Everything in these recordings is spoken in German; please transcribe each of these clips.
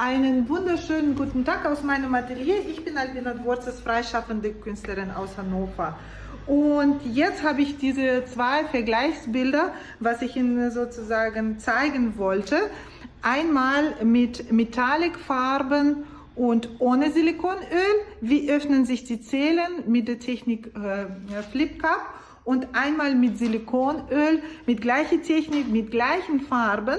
Einen wunderschönen guten Tag aus meinem Atelier. Ich bin Albina Dworzes, freischaffende Künstlerin aus Hannover. Und jetzt habe ich diese zwei Vergleichsbilder, was ich Ihnen sozusagen zeigen wollte. Einmal mit Metallic-Farben und ohne Silikonöl. Wie öffnen sich die Zellen mit der Technik äh, Flip Cup und einmal mit Silikonöl, mit gleicher Technik, mit gleichen Farben.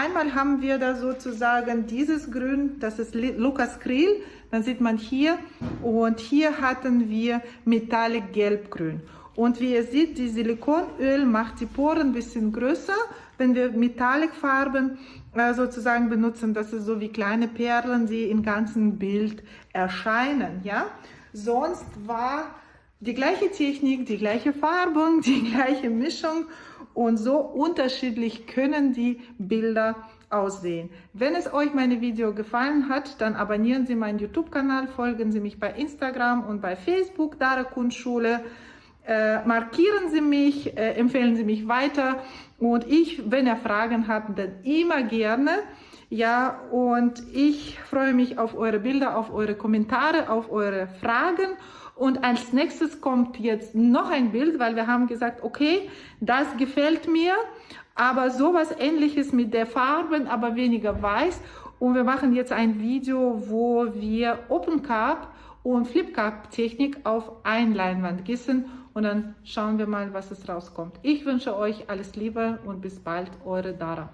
Einmal haben wir da sozusagen dieses Grün, das ist Lukas Krill, dann sieht man hier und hier hatten wir Metallic Gelbgrün. Und wie ihr seht, die Silikonöl macht die Poren ein bisschen größer. Wenn wir Metallic-Farben äh, sozusagen benutzen, das ist so wie kleine Perlen, die im ganzen Bild erscheinen. Ja? Sonst war die gleiche Technik, die gleiche Farbung, die gleiche Mischung und so unterschiedlich können die Bilder aussehen. Wenn es euch meine Video gefallen hat, dann abonnieren Sie meinen YouTube-Kanal, folgen Sie mich bei Instagram und bei Facebook, Dara Kunstschule. Äh, markieren Sie mich, äh, empfehlen Sie mich weiter und ich, wenn ihr Fragen habt, dann immer gerne. Ja, und ich freue mich auf eure Bilder, auf eure Kommentare, auf eure Fragen und als nächstes kommt jetzt noch ein Bild, weil wir haben gesagt, okay, das gefällt mir, aber sowas ähnliches mit der Farben, aber weniger weiß. Und wir machen jetzt ein Video, wo wir Open Cup und Flip Cup Technik auf ein Leinwand gießen und dann schauen wir mal, was es rauskommt. Ich wünsche euch alles Liebe und bis bald, eure Dara.